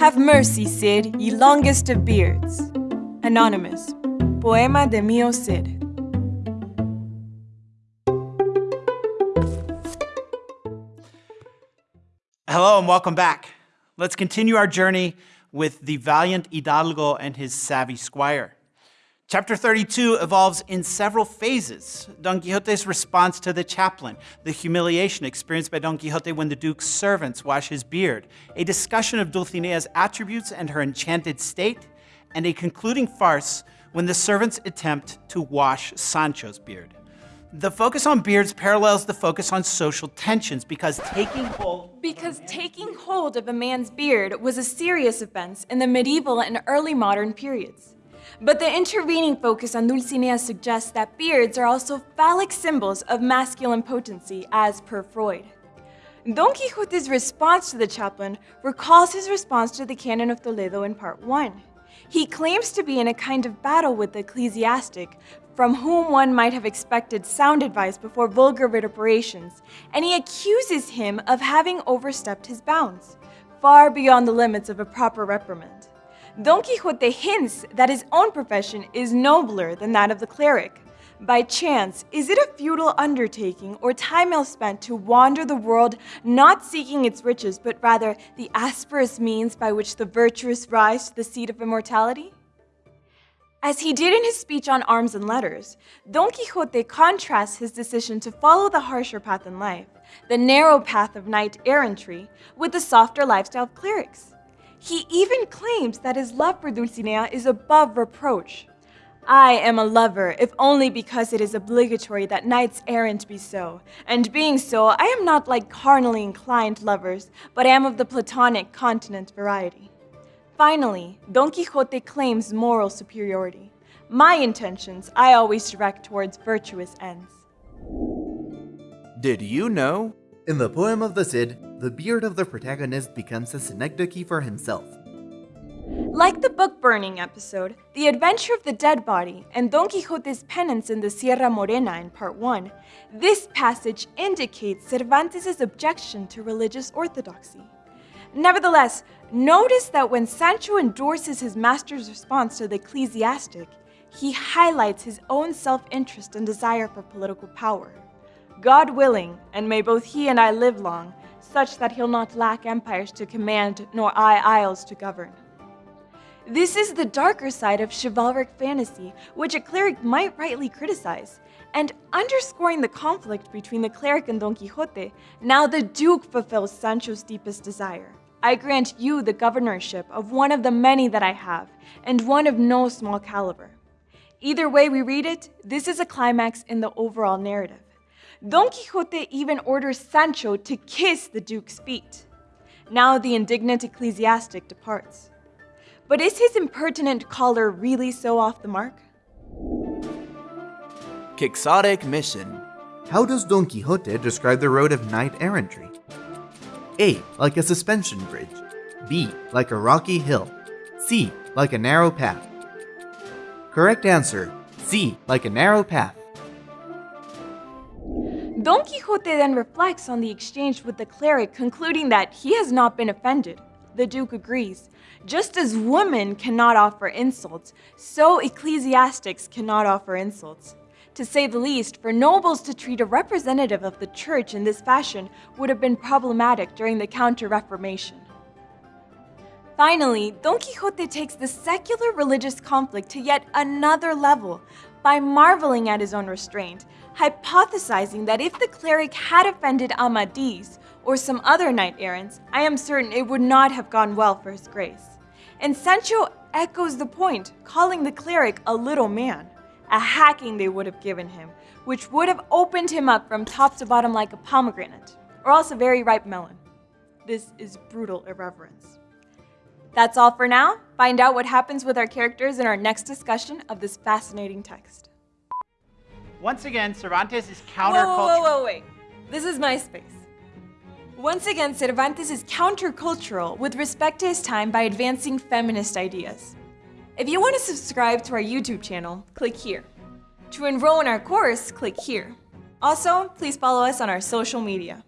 Have mercy, Cid, ye longest of beards. Anonymous. Poema de Mio Cid. Hello and welcome back. Let's continue our journey with the valiant Hidalgo and his savvy squire. Chapter 32 evolves in several phases. Don Quixote's response to the chaplain, the humiliation experienced by Don Quixote when the Duke's servants wash his beard, a discussion of Dulcinea's attributes and her enchanted state, and a concluding farce when the servants attempt to wash Sancho's beard. The focus on beards parallels the focus on social tensions because taking hold Because taking hold of a man's beard was a serious offense in the medieval and early modern periods. But the intervening focus on Dulcinea suggests that beards are also phallic symbols of masculine potency, as per Freud. Don Quixote's response to the chaplain recalls his response to the Canon of Toledo in Part 1. He claims to be in a kind of battle with the ecclesiastic, from whom one might have expected sound advice before vulgar vituperations, and he accuses him of having overstepped his bounds, far beyond the limits of a proper reprimand. Don Quixote hints that his own profession is nobler than that of the cleric. By chance, is it a futile undertaking or time ill spent to wander the world not seeking its riches, but rather the asperous means by which the virtuous rise to the seat of immortality? As he did in his speech on arms and letters, Don Quixote contrasts his decision to follow the harsher path in life, the narrow path of knight errantry, with the softer lifestyle of clerics. He even claims that his love for Dulcinea is above reproach. I am a lover, if only because it is obligatory that knights errant be so. And being so, I am not like carnally inclined lovers, but am of the platonic continent variety. Finally, Don Quixote claims moral superiority. My intentions I always direct towards virtuous ends. Did you know? In the poem of the Cid, the beard of the protagonist becomes a synecdoche for himself. Like the book burning episode, The Adventure of the Dead Body, and Don Quixote's penance in the Sierra Morena in Part 1, this passage indicates Cervantes' objection to religious orthodoxy. Nevertheless, notice that when Sancho endorses his master's response to the ecclesiastic, he highlights his own self-interest and desire for political power. God willing, and may both he and I live long, such that he'll not lack empires to command, nor I isles to govern. This is the darker side of chivalric fantasy, which a cleric might rightly criticize. And underscoring the conflict between the cleric and Don Quixote, now the Duke fulfills Sancho's deepest desire. I grant you the governorship of one of the many that I have, and one of no small caliber. Either way we read it, this is a climax in the overall narrative. Don Quixote even orders Sancho to kiss the Duke's feet. Now the indignant ecclesiastic departs. But is his impertinent caller really so off the mark? Quixotic mission. How does Don Quixote describe the road of knight errantry? A. Like a suspension bridge. B. Like a rocky hill. C. Like a narrow path. Correct answer. C. Like a narrow path. Don Quixote then reflects on the exchange with the cleric, concluding that he has not been offended. The Duke agrees. Just as women cannot offer insults, so ecclesiastics cannot offer insults. To say the least, for nobles to treat a representative of the church in this fashion would have been problematic during the Counter-Reformation. Finally, Don Quixote takes the secular religious conflict to yet another level by marveling at his own restraint, hypothesizing that if the cleric had offended Amadis or some other knight-errants, I am certain it would not have gone well for his grace. And Sancho echoes the point, calling the cleric a little man, a hacking they would have given him, which would have opened him up from top to bottom like a pomegranate, or else a very ripe melon. This is brutal irreverence. That's all for now. Find out what happens with our characters in our next discussion of this fascinating text. Once again, Cervantes is countercultural. Whoa, whoa, whoa, wait. This is my space. Once again, Cervantes is countercultural with respect to his time by advancing feminist ideas. If you want to subscribe to our YouTube channel, click here. To enroll in our course, click here. Also, please follow us on our social media.